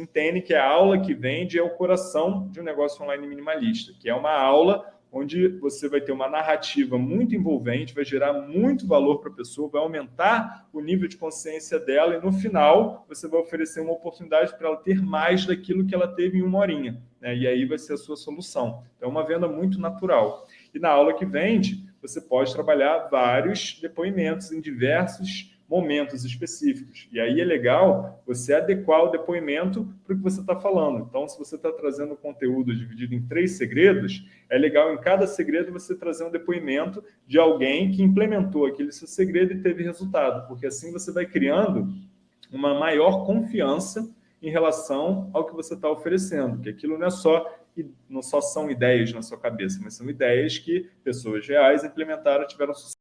entende que a aula que vende é o coração de um negócio online minimalista, que é uma aula onde você vai ter uma narrativa muito envolvente, vai gerar muito valor para a pessoa, vai aumentar o nível de consciência dela e no final você vai oferecer uma oportunidade para ela ter mais daquilo que ela teve em uma horinha. Né? E aí vai ser a sua solução. Então é uma venda muito natural. E na aula que vende, você pode trabalhar vários depoimentos em diversos momentos específicos. E aí é legal você adequar o depoimento para o que você está falando. Então, se você está trazendo conteúdo dividido em três segredos, é legal em cada segredo você trazer um depoimento de alguém que implementou aquele seu segredo e teve resultado, porque assim você vai criando uma maior confiança em relação ao que você está oferecendo, que aquilo não é só não só são ideias na sua cabeça, mas são ideias que pessoas reais implementaram, tiveram sucesso.